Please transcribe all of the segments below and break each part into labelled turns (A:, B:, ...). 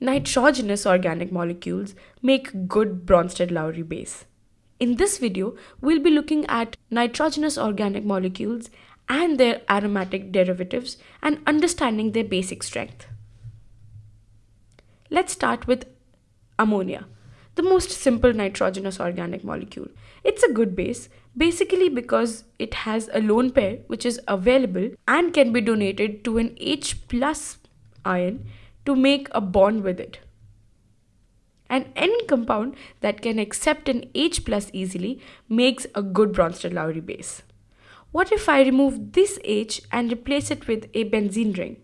A: nitrogenous organic molecules make good Bronsted-Lowry base. In this video, we'll be looking at nitrogenous organic molecules and their aromatic derivatives and understanding their basic strength. Let's start with ammonia, the most simple nitrogenous organic molecule. It's a good base, basically because it has a lone pair which is available and can be donated to an H plus ion to make a bond with it. And any compound that can accept an H plus easily makes a good Bronsted-Lowry base. What if I remove this H and replace it with a benzene ring?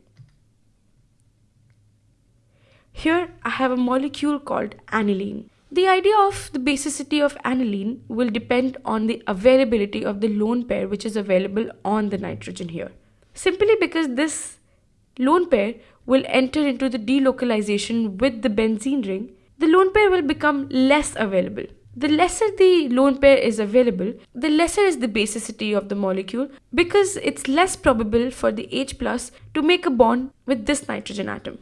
A: Here I have a molecule called aniline. The idea of the basicity of aniline will depend on the availability of the lone pair which is available on the nitrogen here. Simply because this lone pair will enter into the delocalization with the benzene ring, the lone pair will become less available. The lesser the lone pair is available, the lesser is the basicity of the molecule because it's less probable for the H plus to make a bond with this nitrogen atom.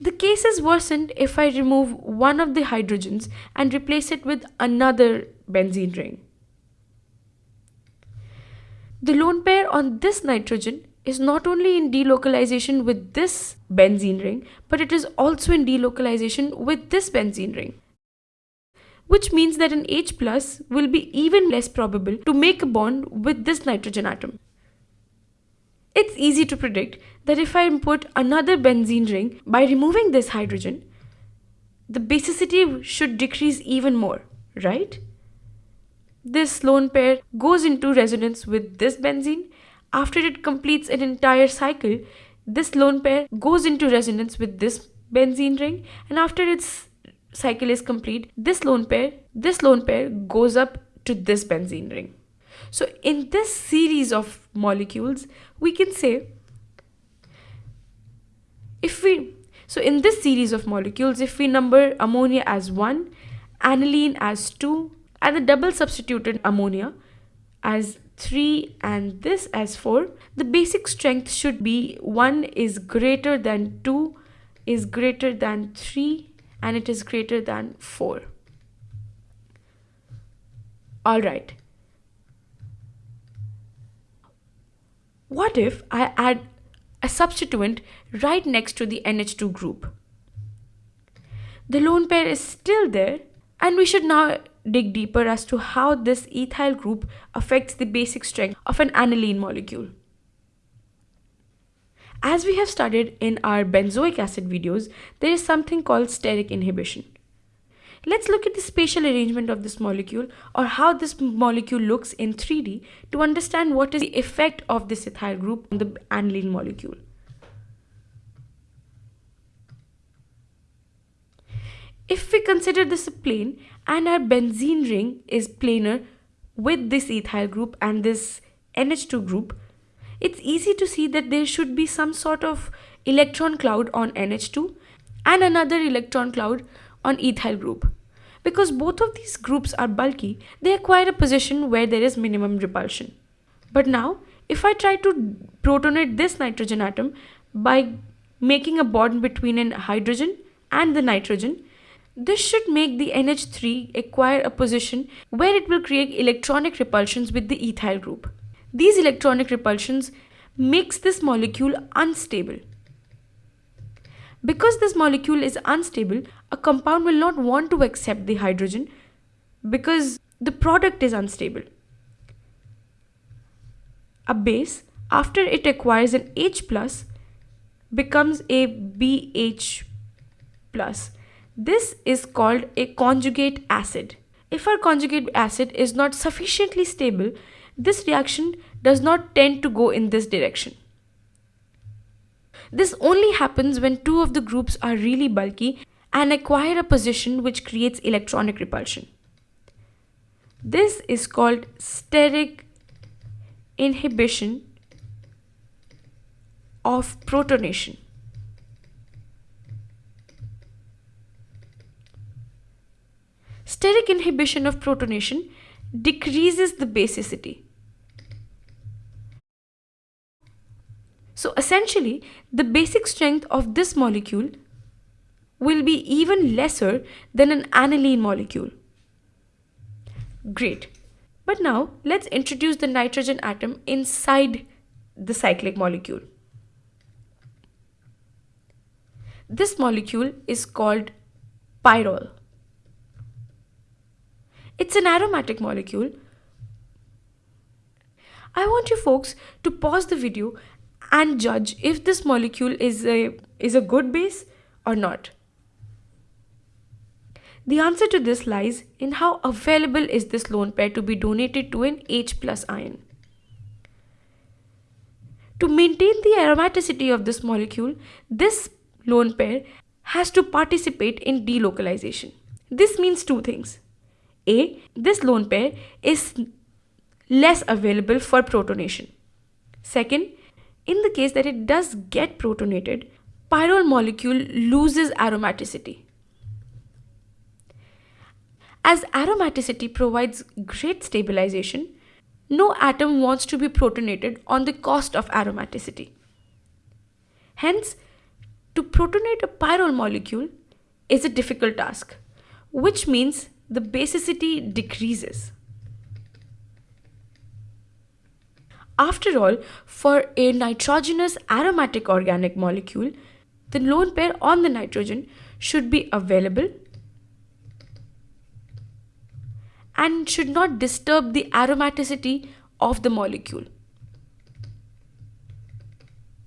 A: The case is worsened if I remove one of the hydrogens and replace it with another benzene ring. The lone pair on this nitrogen is not only in delocalization with this benzene ring, but it is also in delocalization with this benzene ring. Which means that an H plus will be even less probable to make a bond with this nitrogen atom. It's easy to predict that if I put another benzene ring by removing this hydrogen, the basicity should decrease even more, right? This lone pair goes into resonance with this benzene. After it completes an entire cycle, this lone pair goes into resonance with this benzene ring and after its cycle is complete, this lone pair, this lone pair goes up to this benzene ring. So in this series of molecules, we can say if we so in this series of molecules, if we number ammonia as 1, aniline as 2, and the double substituted ammonia as 3 and this as 4, the basic strength should be 1 is greater than 2 is greater than 3 and it is greater than 4. Alright. What if I add a substituent right next to the NH2 group? The lone pair is still there and we should now dig deeper as to how this ethyl group affects the basic strength of an aniline molecule. As we have studied in our benzoic acid videos, there is something called steric inhibition. Let's look at the spatial arrangement of this molecule or how this molecule looks in 3D to understand what is the effect of this ethyl group on the aniline molecule. If we consider this a plane and our benzene ring is planar with this ethyl group and this NH2 group, it's easy to see that there should be some sort of electron cloud on NH2 and another electron cloud on ethyl group. Because both of these groups are bulky, they acquire a position where there is minimum repulsion. But now, if I try to protonate this nitrogen atom by making a bond between an hydrogen and the nitrogen, this should make the NH3 acquire a position where it will create electronic repulsions with the ethyl group. These electronic repulsions makes this molecule unstable. Because this molecule is unstable, a compound will not want to accept the hydrogen because the product is unstable. A base, after it acquires an H becomes a BH plus this is called a conjugate acid. If our conjugate acid is not sufficiently stable, this reaction does not tend to go in this direction. This only happens when two of the groups are really bulky and acquire a position which creates electronic repulsion. This is called steric inhibition of protonation. Steric inhibition of protonation decreases the basicity. So essentially, the basic strength of this molecule will be even lesser than an aniline molecule. Great. But now let's introduce the nitrogen atom inside the cyclic molecule. This molecule is called pyrrole. It's an aromatic molecule. I want you folks to pause the video and judge if this molecule is a, is a good base or not. The answer to this lies in how available is this lone pair to be donated to an H plus ion. To maintain the aromaticity of this molecule, this lone pair has to participate in delocalization. This means two things. A. This lone pair is less available for protonation. Second, in the case that it does get protonated, pyrrole molecule loses aromaticity. As aromaticity provides great stabilization, no atom wants to be protonated on the cost of aromaticity. Hence, to protonate a pyrrole molecule is a difficult task, which means the basicity decreases. After all, for a nitrogenous aromatic organic molecule, the lone pair on the nitrogen should be available and should not disturb the aromaticity of the molecule.